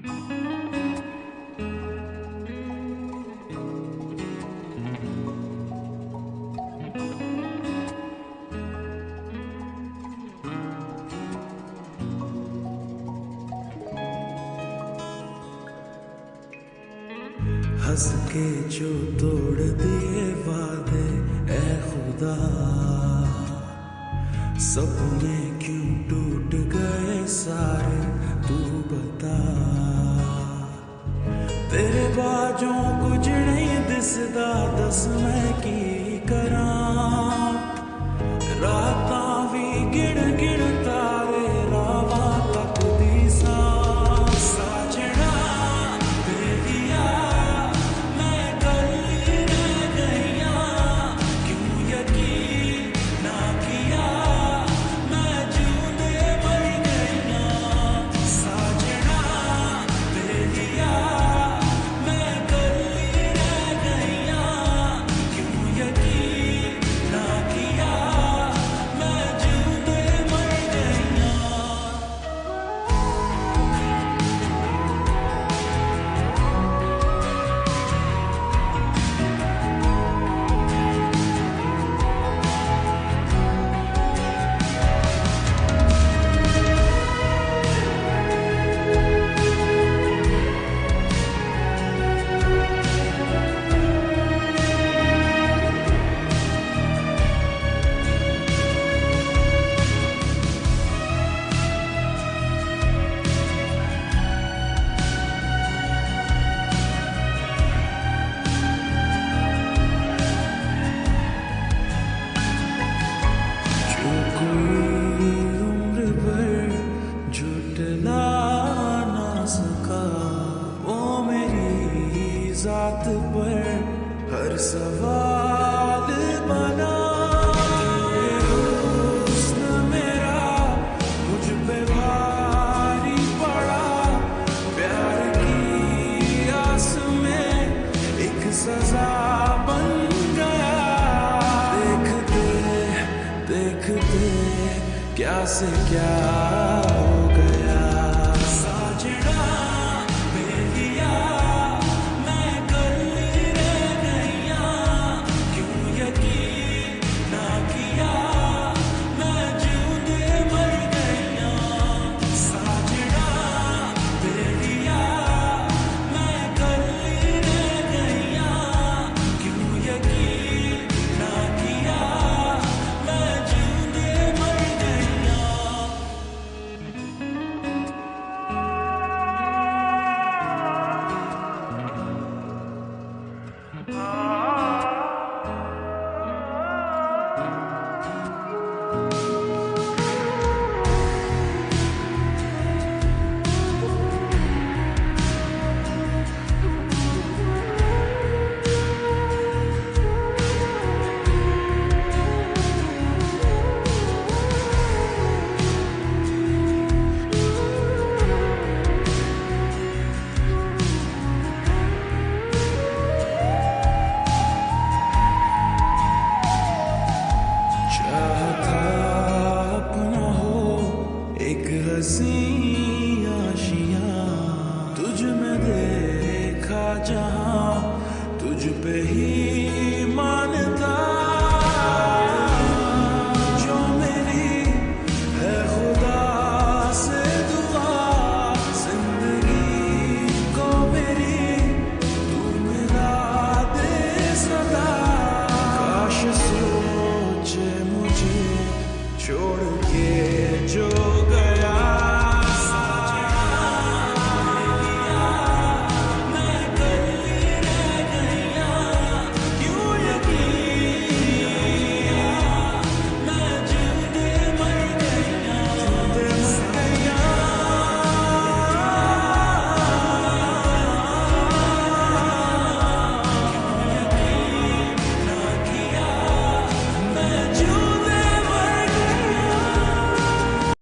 हंस के जो तोड़ दिए वादे ए खुदा सपने क्यों God. जात पर हर सवाल बना। सजा बन गया। देखते देखते क्या से क्या हसी आशिया तुझ में देखा जहाँ तुझ पे ही मानता। जो मेरी दुआ को मेरी तू दे सदा। काश सोचे मुझे छोड़ के जो गया